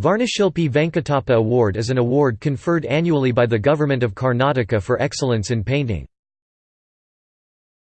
Varnashilpi Venkatappa Award is an award conferred annually by the Government of Karnataka for excellence in painting.